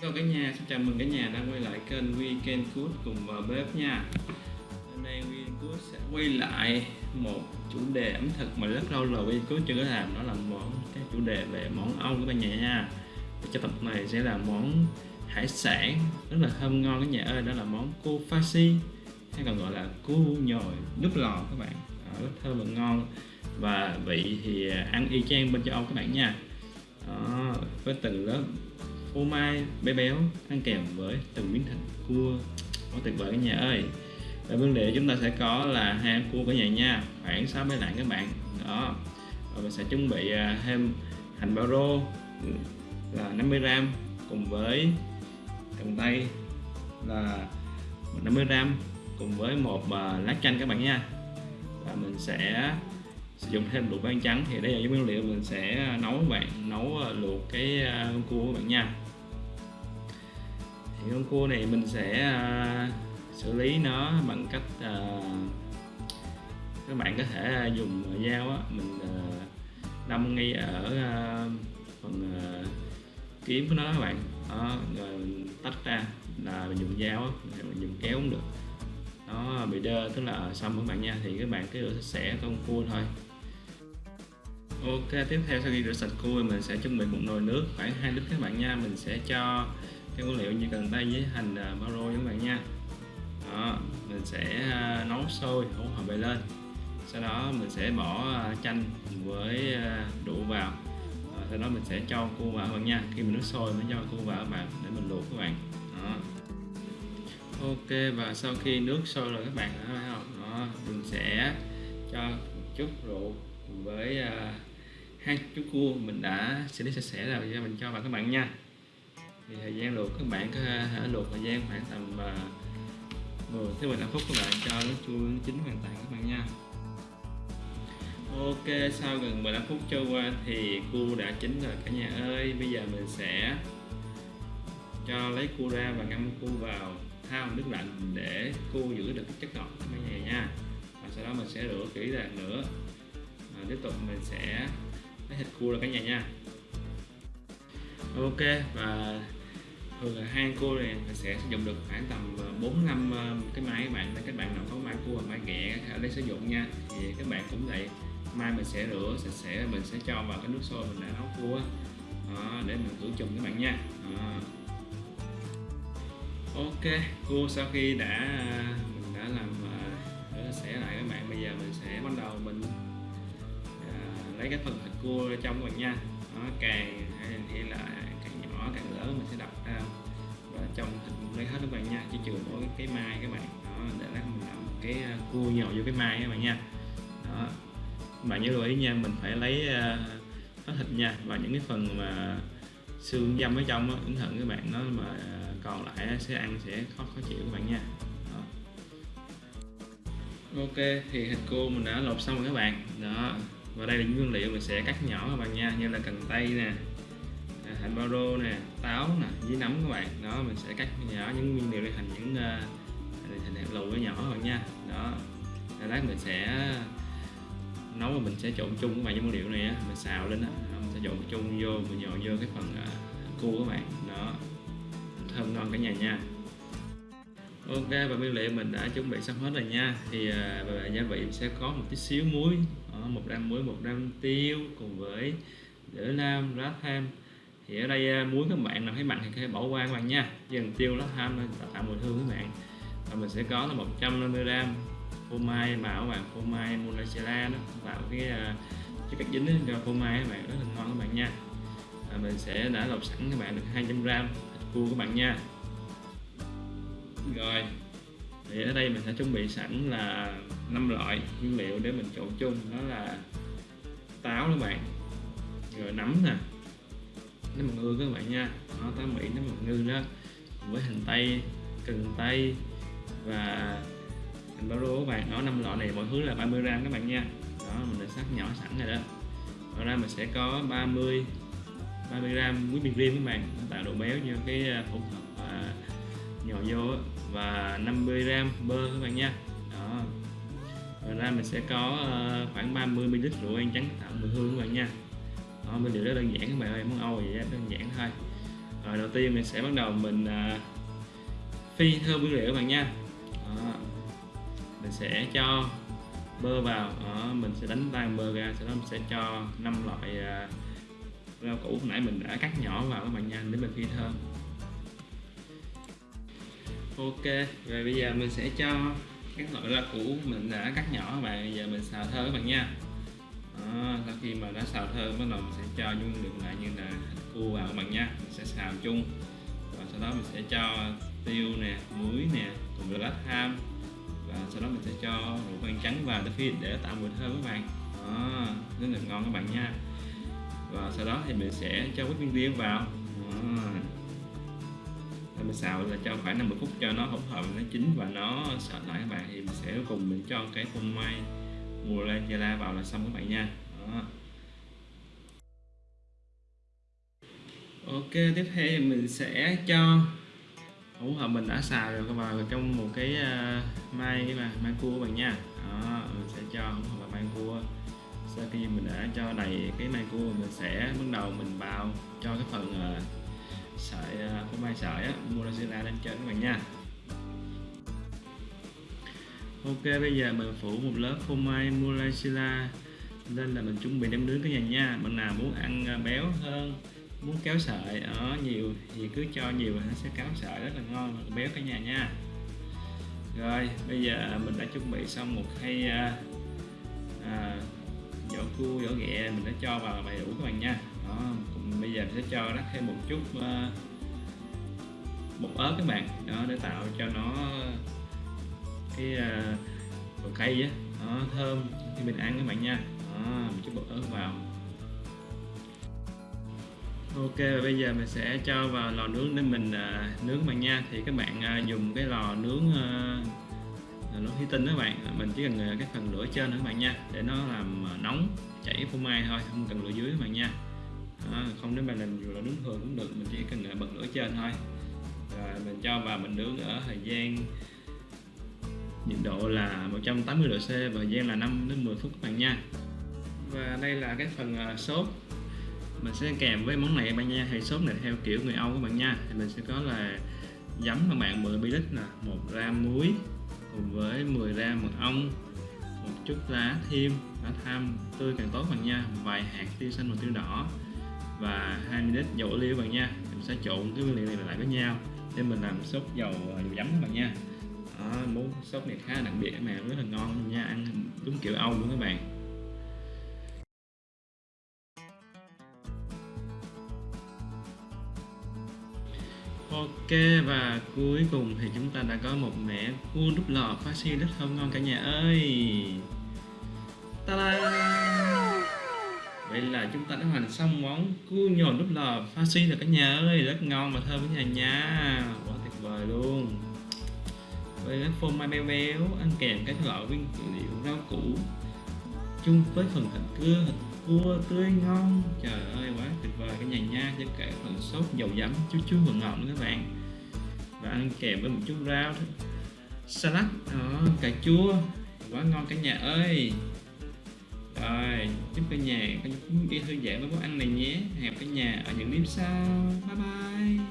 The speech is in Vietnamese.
Hello cả nhà, xin chào mừng cả nhà đã quay lại kênh Weekend Food cùng vào bếp nha. Hôm nay Weekend Food sẽ quay lại một chủ đề ẩm thực mà rất lâu rồi Weekend Food chưa có làm đó là món cái chủ đề về món Âu các bạn nhà nha. Và Cho tập này sẽ là món hải sản rất là thơm ngon các nhà ơi đó là món cô fashi hay còn gọi là cua nhồi nước lò các bạn. À, rất thơm và ngon. Và vị thì à, ăn y chang bên châu Âu các bạn nha. Đó, với từng lớp phô mai, bé béo ăn kèm với từng miếng thịt cua. Quá tuyệt vời cả nhà ơi. Và vấn đề chúng ta sẽ có là hai ăn cua cả nhà nha. Khoảng 6 bé lạng các bạn. Đó. Và mình sẽ chuẩn bị à, thêm hành bao rô, là 50 gram cùng với cần tây, là 50 gram cùng với một à, lá chanh các bạn nha. Và mình sẽ sử dụng thêm luộc ban trắng. Thì đây là những nguyên liệu mình sẽ nấu các bạn, nấu à, luộc cái cua các bạn nha thì con cua này mình sẽ uh, xử lý nó bằng cách uh, các bạn có thể à, dùng dao á mình uh, đâm ngay ở uh, phần uh, kiếm của nó các bạn. Đó, rồi mình tách ra là mình dùng dao á mình dùng kéo cũng được. Nó bị đơ tức là xong các bạn nha thì các bạn cứ rửa sạch sẽ con cua thôi. Ok tiếp theo sau khi rửa sạch cua mình sẽ chuẩn bị một nồi nước khoảng 2 lít các bạn nha. Mình sẽ cho cái nguyên liệu như cần tây với hành à, uh, bao rô các bạn nha. Đó, mình sẽ à, nấu sôi hỗn hợp này lên. Sau đó mình sẽ bỏ à, chanh với uh, vào. Rồi sau đó mình sẽ cho cua vào các bạn nha. Khi mình nước sôi mới cho cua vào các bạn để mình luộc các bạn. Đó. ok và sau khi nước sôi rồi các bạn thấy không? Đó, mình sẽ cho chút rượu với uh, hai chút cua mình đã xử lý sạch sẽ rồi. Cho mình cho vào các bạn nha thì thời gian luộc các bạn có thể luộc thời gian khoảng tầm ờ, 10 tới 15 phút các bạn cho nó chua nó chín hoàn toàn các bạn nha. Ok, sau gần 15 phút trôi qua thì cua đã chín rồi cả nhà ơi. Bây giờ mình sẽ cho lấy cua ra và ngâm cua vào thao nước lạnh để cua giữ được chất ngọt các bạn nhà nha. Và sau đó mình sẽ rửa kỹ ra nữa. Và tiếp tục mình sẽ lấy thịt cua ra cả nhà nha. Ok, và thường là hai cô này sẽ sử dụng được khoảng tầm ờ, 4 năm ờ, cái máy các bạn các bạn nào có máy cua máy ghẹ ở đây sử dụng nha. Thì các bạn cũng vậy. Mai mình sẽ rửa sạch sẽ mình sẽ cho vào cái nước sôi mình đã nấu cua đó, để mình khử trùng các bạn nha. Đó. ok cua sau khi đã mình đã làm rửa sạch sẽ lại các bạn bây giờ mình sẽ bắt đầu mình à, lấy cái phần thịt cua ra trong các bạn nha. Nó càng hay là càng càng lớn mình sẽ đập ra. Và trong hình lấy hết các bạn nha chỉ trừ mỗi cái mai các bạn. Đó để lát mình làm cái à, cua nhồi vô cái mai các bạn nha. Đó. Bạn nhớ lưu ý nha mình phải lấy à, hết thịt nha. Và những cái phần mà xương dâm ở trong đó, cẩn thận các bạn nó mà à, còn lại sẽ ăn sẽ khó khó chịu các bạn nha. Đó. ok thì thịt cua mình đã lột xong rồi các bạn. Đó. Và đây là những nguyên liệu mình sẽ cắt nhỏ các bạn nha như là cần tây nè hành bao rô nè táo nè với nấm các bạn. Đó mình sẽ cắt nhỏ những nguyên liệu để thành những uh, thành hạt lựu nhỏ hơn nha. Đó rồi lát mình sẽ nấu và mình sẽ trộn chung các bạn những nguyên liệu này á mình xào lên á. Mình sẽ trộn chung vô mình nhồi vô cái phần uh, cua các bạn. Đó thơm ngon cả nhà nha. Ok và nguyên liệu mình đã chuẩn bị xong hết rồi nha. Thì ờ, uh, và gia vị sẽ có một tí xíu muối. Một gram muối một gram tiêu cùng với dở lam lá tham thì ở đây à, muối các bạn nào thấy mặn thì có thể bỏ qua các bạn nha. Dần tiêu lá ham tạo, tạo mùi hương các bạn. Và mình sẽ có là 150 gram phô mai bảo bạn phô mai mozzarella nó tạo cái à, cái cách dính cho phô mai các bạn rất là ngon các bạn nha. Và mình sẽ đã lọc sẵn các bạn được 200 gram thịt cua các bạn nha. Rồi thì ở đây mình sẽ chuẩn bị sẵn là năm loại nguyên liệu để mình trộn chung. Đó là táo các bạn. Rồi nấm nè nấm mật ngư các bạn nha nó tới mỹ nấm mật ngư đó với hành tây cần tây và hành bao rô các bạn đó năm loại này mọi thứ là 30 gram các bạn nha. Đó mình đã sắc nhỏ sẵn rồi đó. Ngoài ra mình sẽ có 30 30 gram muối bình riêng các bạn nó tạo độ béo cho cái à, hỗn hợp à, nhỏ vô và 50 gram bơ các bạn nha. Đó. Ngoài ra mình sẽ có ờ, khoảng 30 ml rượu ăn trắng tạo mùi hương các bạn nha. Ờ, đó, nguyên liệu rất đơn giản các bạn ơi món Âu vậy đó, đơn giản thôi rồi đầu tiên mình sẽ bắt đầu mình uh, phi thơm nguyên liệu các bạn nha đó. mình sẽ cho bơ vào đó. mình sẽ đánh tan bơ ra sau đó mình sẽ cho năm loại uh, rau củ hồi nãy mình đã cắt nhỏ vào các bạn nha để mình phi thơm ok rồi bây giờ mình sẽ cho các loại rau củ mình đã cắt nhỏ các bạn giờ mình xào thơm các bạn nha đó, sau khi mà đã xào thơm bắt đầu mình sẽ cho những lượng lại như là cua vào các bạn nha. Mình sẽ xào chung. Và sau đó mình sẽ cho tiêu nè muối nè cùng với lá tham và sau đó mình sẽ cho rượu vang trắng vào để để tạo mùi thơm các bạn. Đó, rất là ngon các bạn nha. Và sau đó thì mình sẽ cho cái viên tiêu vào. Đó. Mình xào là cho khoảng 50 phút cho nó hỗn hợp nó chín và nó sệt lại các bạn. Thì mình sẽ cuối cùng mình cho cái phô mai mùa lên la vào là xong các bạn nha. Đó. ok tiếp theo thì mình sẽ cho hỗn hợp mình đã xào rồi vào trong một cái uh, mai cái mà mai cua các bạn nha. Đó mình sẽ cho hỗn hợp mai cua sau khi mình đã cho đầy cái mai cua mình sẽ bắt đầu mình bào cho cái phần uh, sợi à, uh, phô mai sợi á mozzarella lên trên các bạn nha ok bây giờ mình phủ một lớp phô mai mozzarella. Nên là mình chuẩn bị đem nướng cái nhà nha. Bạn nào muốn ăn à, béo hơn muốn kéo sợi ở nhiều thì cứ cho nhiều nó sẽ kéo sợi rất là ngon và béo cả nhà nha. Rồi bây giờ mình đã chuẩn bị xong một khay à, à, vỏ cua vỏ ghẹ mình đã cho vào đầy đủ các bạn nha. Đó bây giờ mình sẽ cho rắc thêm một chút à, bột ớt các bạn. Đó để tạo cho nó cái à, uh, bột cây á. Đó, thơm. Khi mình ăn các bạn nha. Đó, một chút bột ớt vào. Ok và bây giờ mình sẽ cho vào lò nướng để mình uh, nướng các bạn nha. Thì các bạn uh, dùng cái lò nướng uh, lò thủy tinh các bạn. Mình chỉ cần cái phần lửa trên nữa các bạn nha để nó làm nóng chảy phô mai thôi không cần lửa dưới các bạn nha. Đó, không nếu mà làm lò nướng thường cũng được mình chỉ cần bật lửa trên thôi. Rồi mình cho vào mình nướng ở thời gian nhiệt độ là 180 độ C và thời gian là 5 đến 10 phút các bạn nha. Và đây là cái phần uh, sốt. Mình sẽ kèm với món này các bạn nha Hay sốt này theo kiểu người Âu các bạn nha. Thì mình sẽ có là giấm các bạn 10 ml là một gram muối cùng với 10 gram mật ong một chút lá thêm lá tham tươi càng tốt bạn nha. Vài hạt tiêu xanh và tiêu đỏ và 2 ml dầu ô liu bạn nha. Mình sẽ trộn cái nguyên liệu này lại với nhau để mình làm sốt dầu à, dầu giấm các bạn nha đó, món sốt này khá đặc biệt mà rất là ngon nha ăn đúng kiểu Âu luôn các bạn. Ok và cuối cùng thì chúng ta đã có một mẻ cua đúc lò pha xi rất thơm ngon cả nhà ơi! Ta-da! Vậy là chúng ta đã hoàn xong món cua nhồi đúc lò pha xi rồi cả nhà ơi rất ngon và thơm cả nhà nha. Quá tuyệt vời luôn với cái phô mai béo béo ăn kèm các loại nguyên liệu rau củ. Chung với phần thịt cưa thịt cua tươi ngon. Trời ơi quá tuyệt vời. Cả nhà nha cho cả phần sốt dầu giấm chút chút và ngọt nữa các bạn. Và ăn kèm với một chút rau salad đó, cà chua. Quá ngon cả nhà ơi. Rồi chúc cả nhà có đi thư giãn với món ăn này nhé. Hẹn cả nhà ở những clip sau. Bye bye.